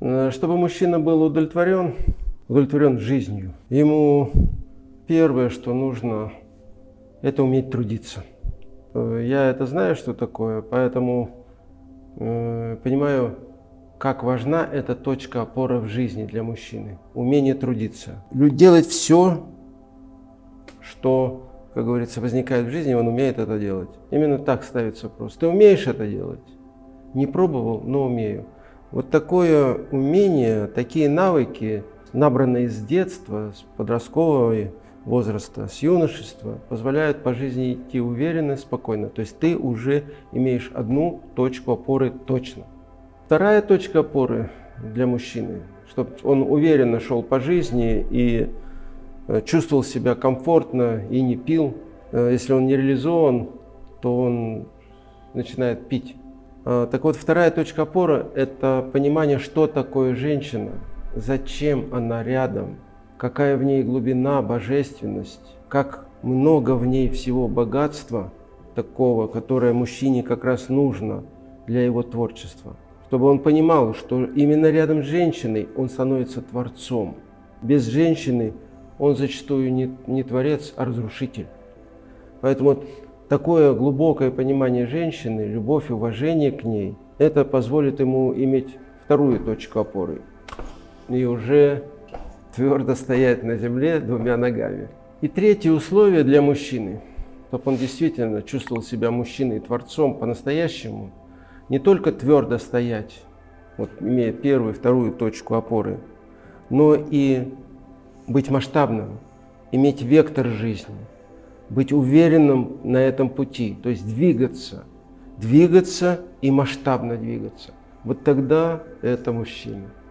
Э, чтобы мужчина был удовлетворен, удовлетворен жизнью, ему первое, что нужно, это уметь трудиться. Э, я это знаю, что такое, поэтому э, понимаю, как важна эта точка опоры в жизни для мужчины. Умение трудиться. Делать все, что, как говорится, возникает в жизни, он умеет это делать. Именно так ставится вопрос. Ты умеешь это делать? Не пробовал, но умею. Вот такое умение, такие навыки, набранные с детства, с подросткового возраста, с юношества, позволяют по жизни идти уверенно, спокойно. То есть ты уже имеешь одну точку опоры точно. Вторая точка опоры для мужчины, чтобы он уверенно шел по жизни и э, чувствовал себя комфортно и не пил. Э, если он не реализован, то он начинает пить. А, так вот, вторая точка опоры – это понимание, что такое женщина, зачем она рядом, какая в ней глубина, божественность, как много в ней всего богатства такого, которое мужчине как раз нужно для его творчества. Чтобы он понимал, что именно рядом с женщиной он становится творцом. Без женщины он зачастую не, не творец, а разрушитель. Поэтому такое глубокое понимание женщины, любовь уважение к ней, это позволит ему иметь вторую точку опоры и уже твердо стоять на земле двумя ногами. И третье условие для мужчины, чтобы он действительно чувствовал себя мужчиной, творцом по-настоящему, не только твердо стоять, вот, имея первую, вторую точку опоры, но и быть масштабным, иметь вектор жизни – быть уверенным на этом пути, то есть двигаться, двигаться и масштабно двигаться. Вот тогда это мужчина.